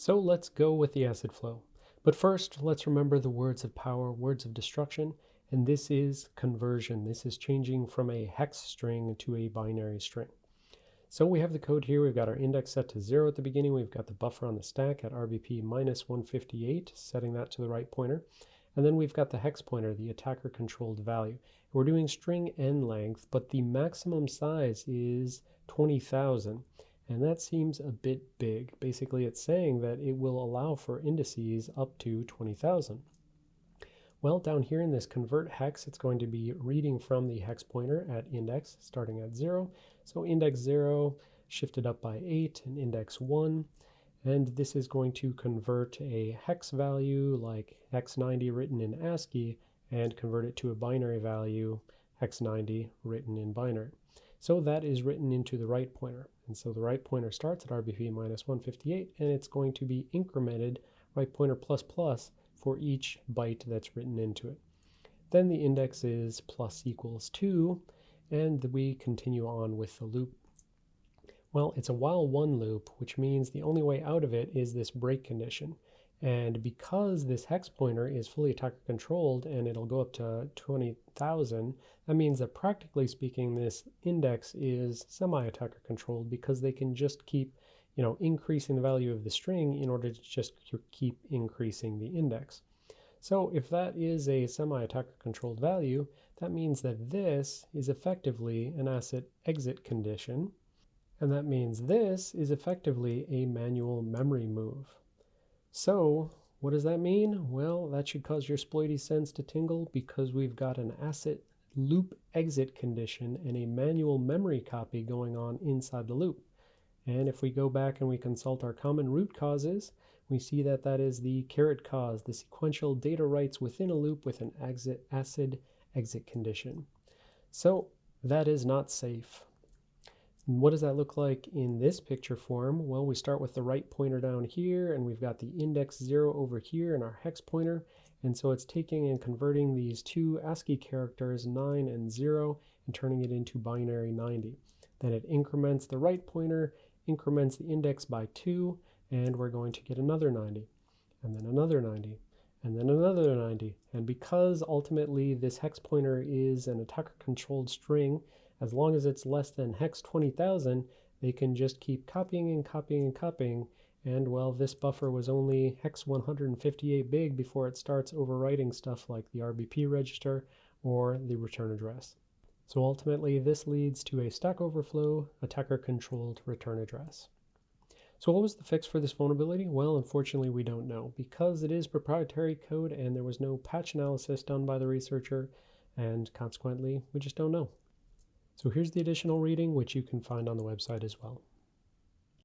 So let's go with the acid flow. But first, let's remember the words of power, words of destruction, and this is conversion. This is changing from a hex string to a binary string. So we have the code here. We've got our index set to zero at the beginning. We've got the buffer on the stack at RBP minus 158, setting that to the right pointer. And then we've got the hex pointer, the attacker controlled value. We're doing string n length, but the maximum size is 20,000. And that seems a bit big. Basically, it's saying that it will allow for indices up to 20,000. Well, down here in this convert hex, it's going to be reading from the hex pointer at index starting at 0. So index 0 shifted up by 8 and index 1. And this is going to convert a hex value like x90 written in ASCII and convert it to a binary value x90 written in binary. So that is written into the right pointer. And so the right pointer starts at RBP minus 158, and it's going to be incremented right pointer plus plus for each byte that's written into it. Then the index is plus equals 2, and we continue on with the loop. Well, it's a while one loop, which means the only way out of it is this break condition. And because this hex pointer is fully attacker controlled and it'll go up to 20,000, that means that practically speaking, this index is semi-attacker controlled because they can just keep, you know, increasing the value of the string in order to just keep increasing the index. So if that is a semi-attacker controlled value, that means that this is effectively an asset exit condition. And that means this is effectively a manual memory move. So what does that mean? Well, that should cause your sploity sense to tingle because we've got an asset loop exit condition and a manual memory copy going on inside the loop. And if we go back and we consult our common root causes, we see that that is the caret cause, the sequential data writes within a loop with an exit acid exit condition. So that is not safe. What does that look like in this picture form? Well, we start with the right pointer down here, and we've got the index 0 over here in our hex pointer. And so it's taking and converting these two ASCII characters, 9 and 0, and turning it into binary 90. Then it increments the right pointer, increments the index by 2, and we're going to get another 90, and then another 90, and then another 90. And because ultimately this hex pointer is an attacker-controlled string, as long as it's less than hex 20,000, they can just keep copying and copying and copying. And well, this buffer was only hex 158 big before it starts overwriting stuff like the RBP register or the return address. So ultimately, this leads to a Stack Overflow attacker-controlled return address. So what was the fix for this vulnerability? Well, unfortunately, we don't know. Because it is proprietary code and there was no patch analysis done by the researcher, and consequently, we just don't know. So here's the additional reading, which you can find on the website as well.